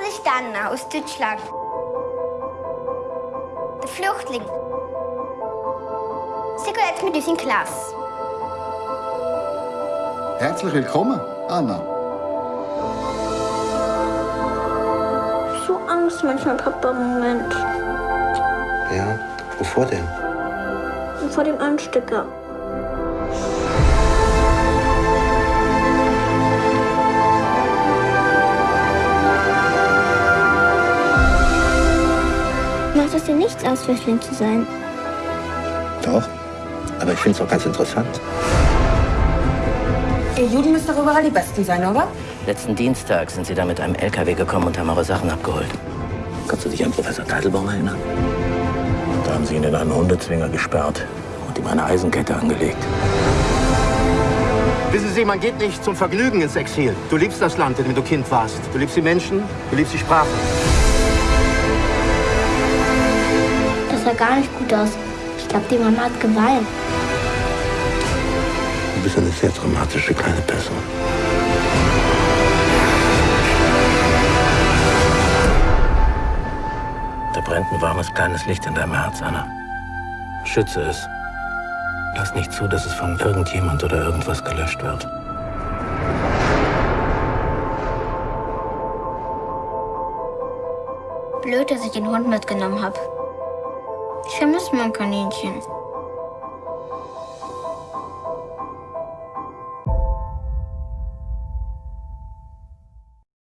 Das ist Anna aus Deutschland. Der Flüchtling. Sie geht jetzt mit uns in die Klasse. Herzlich willkommen, Anna. So Angst manchmal, Papa, im Moment. Ja, wovor denn? Vor dem Anstecker. Macht es dir nichts aus, Flüchtling zu sein? Doch. Aber ich finde es auch ganz interessant. Ihr Juden müsst doch überall die Besten sein, oder? Letzten Dienstag sind sie da mit einem LKW gekommen und haben eure Sachen abgeholt. Kannst du dich an Professor Teitelbaum erinnern? Da haben sie ihn in einen Hundezwinger gesperrt und ihm eine Eisenkette angelegt. Wissen Sie, man geht nicht zum Vergnügen ins Exil. Du liebst das Land, in dem du Kind warst. Du liebst die Menschen, du liebst die Sprache. Das sah gar nicht gut aus. Ich glaube, die Mama hat geweint. Du bist eine sehr dramatische kleine Person. Da brennt ein warmes kleines Licht in deinem Herz, Anna. Schütze es. Lass nicht zu, dass es von irgendjemand oder irgendwas gelöscht wird. Blöd, dass ich den Hund mitgenommen habe. Ich vermisse mein Kaninchen.